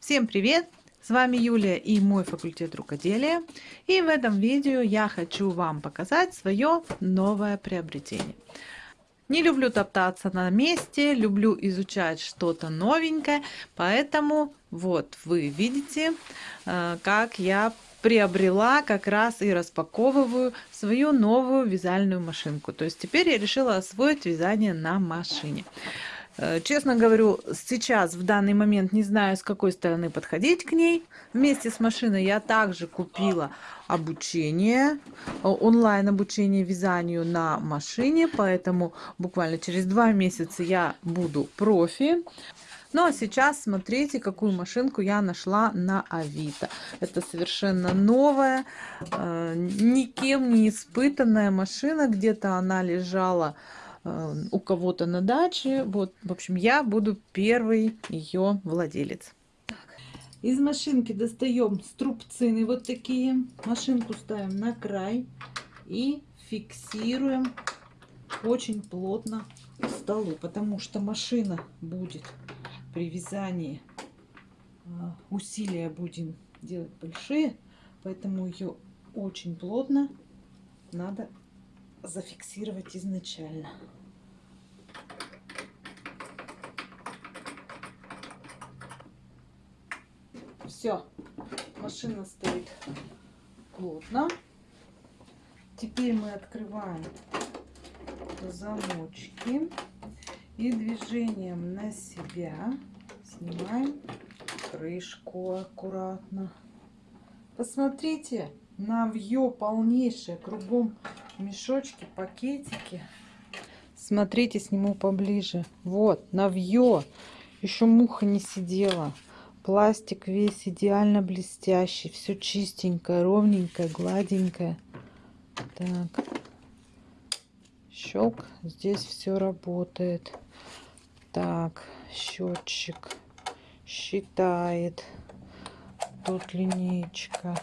Всем привет! С вами Юлия и мой факультет рукоделия. И в этом видео я хочу вам показать свое новое приобретение. Не люблю топтаться на месте, люблю изучать что-то новенькое, поэтому вот вы видите, э, как я приобрела как раз и распаковываю свою новую вязальную машинку. То есть теперь я решила освоить вязание на машине. Э, честно говорю, сейчас в данный момент не знаю, с какой стороны подходить к ней. Вместе с машиной я также купила обучение, э, онлайн обучение вязанию на машине, поэтому буквально через два месяца я буду профи. Ну а сейчас смотрите, какую машинку я нашла на Авито. Это совершенно новая, э, никем не испытанная машина. Где-то она лежала у кого-то на даче. Вот, в общем, я буду первый ее владелец. Из машинки достаем струбцины вот такие. Машинку ставим на край и фиксируем очень плотно к столу, потому что машина будет при вязании э, усилия будем делать большие, поэтому ее очень плотно надо зафиксировать изначально. Все, машина стоит плотно. Теперь мы открываем замочки и движением на себя снимаем крышку аккуратно. Посмотрите, навье полнейшее, кругом мешочки, пакетики. Смотрите, сниму поближе. Вот, навье. Еще муха не сидела. Пластик весь идеально блестящий. Все чистенькое, ровненькое, гладенькое. Так. Щелк. Здесь все работает. Так, счетчик считает. Тут линейка.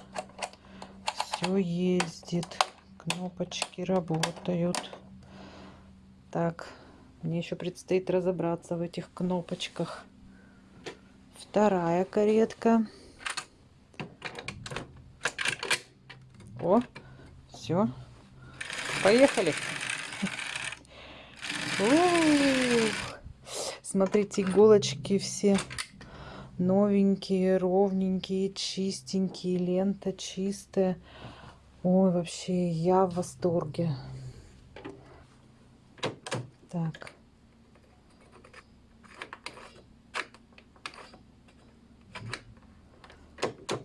Все ездит кнопочки работают. Так, мне еще предстоит разобраться в этих кнопочках. Вторая каретка. О, все. Поехали. Смотрите, иголочки все новенькие, ровненькие, чистенькие, лента чистая. Ой, вообще, я в восторге. Так.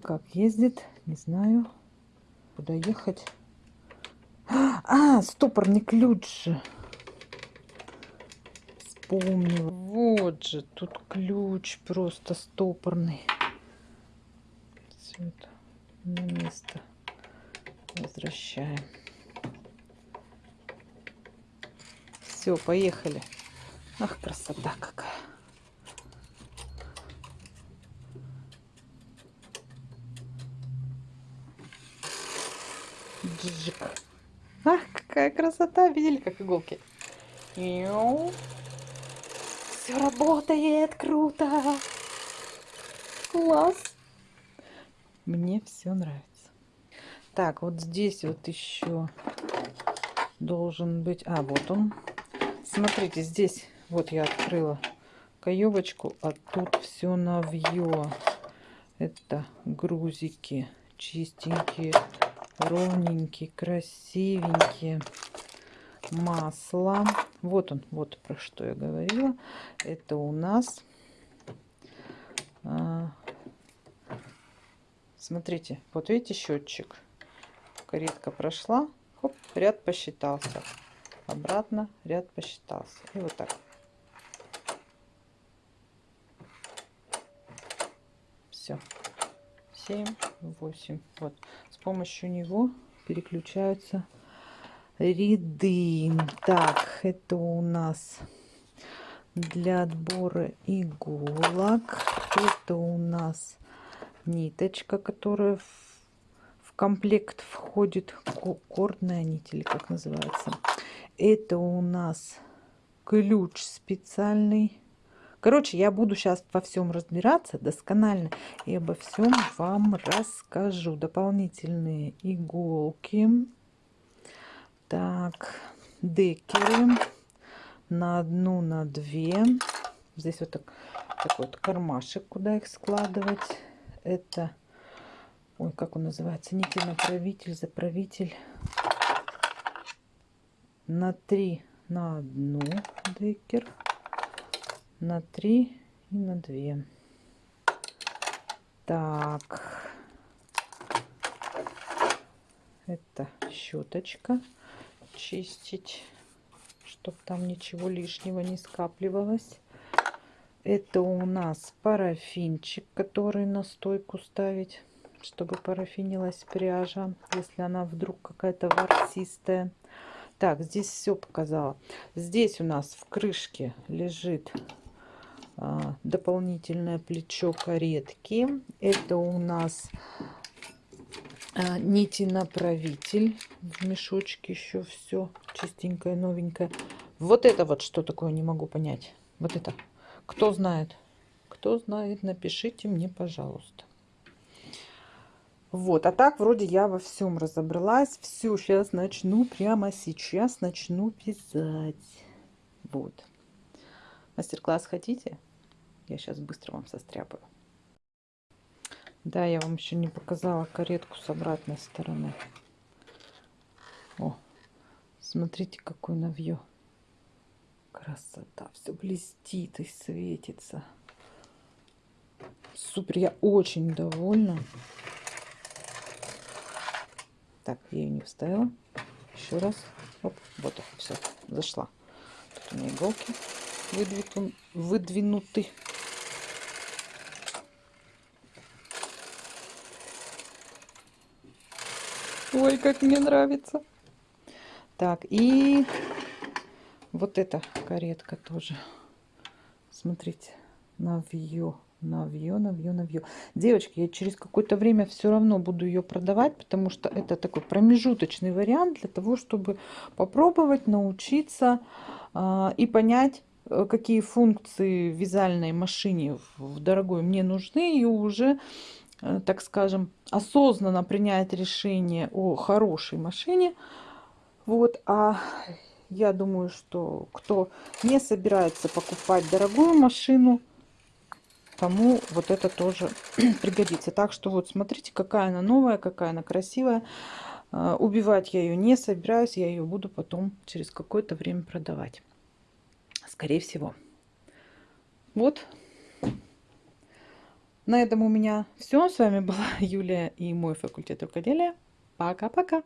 Как ездит, не знаю. Куда ехать? А, стопорный ключ же. Вспомнила. Вот же, тут ключ просто стопорный. Все это на место возвращаем. Все, поехали. Ах, красота какая. Джик. Ах, какая красота. Видели, как иголки? Все работает, круто. Класс. Мне все нравится. Так, вот здесь вот еще должен быть... А, вот он. Смотрите, здесь вот я открыла каевочку, а тут все навье. Это грузики чистенькие, ровненькие, красивенькие. Масло. Вот он, вот про что я говорила. Это у нас... А, смотрите, вот видите счетчик каретка прошла, хоп, ряд посчитался. Обратно ряд посчитался. И вот так. Все. 7, 8. Вот. С помощью него переключаются ряды. Так, это у нас для отбора иголок. Это у нас ниточка, которая в комплект входит кордная нить, или как называется. Это у нас ключ специальный, Короче, я буду сейчас во всем разбираться досконально и обо всем вам расскажу. Дополнительные иголки. Так, декеры на одну, на две. Здесь вот так, такой вот кармашек, куда их складывать. Это, ой, как он называется, нити направитель, заправитель. На три, на одну декер, на три и на две. Так, это щеточка чистить, чтобы там ничего лишнего не скапливалось. Это у нас парафинчик, который на стойку ставить, чтобы парафинилась пряжа, если она вдруг какая-то ворсистая. Так, здесь все показала. Здесь у нас в крышке лежит а, дополнительное плечо каретки. Это у нас а, нити направитель в мешочке еще все чистенькое новенькое вот это вот что такое не могу понять вот это кто знает кто знает напишите мне пожалуйста вот а так вроде я во всем разобралась все сейчас начну прямо сейчас начну вязать вот мастер-класс хотите я сейчас быстро вам состряпаю да, я вам еще не показала каретку с обратной стороны. О, смотрите, какой навье. Красота. Все блестит и светится. Супер, я очень довольна. Так, я ее не вставила. Еще раз. Оп, вот, все, зашла. Тут у меня иголки выдвинуты. Ой, как мне нравится. Так, и вот эта каретка тоже. Смотрите, навье, навье, навье, навье. Девочки, я через какое-то время все равно буду ее продавать, потому что это такой промежуточный вариант для того, чтобы попробовать научиться э, и понять, э, какие функции в вязальной машине в дорогой мне нужны, и уже Э, так скажем, осознанно принять решение о хорошей машине. Вот, а я думаю, что кто не собирается покупать дорогую машину, тому вот это тоже пригодится. Так что вот смотрите, какая она новая, какая она красивая. Э, убивать я ее не собираюсь, я ее буду потом через какое-то время продавать. Скорее всего. Вот на этом у меня все. С вами была Юлия и мой факультет рукоделия. Пока-пока.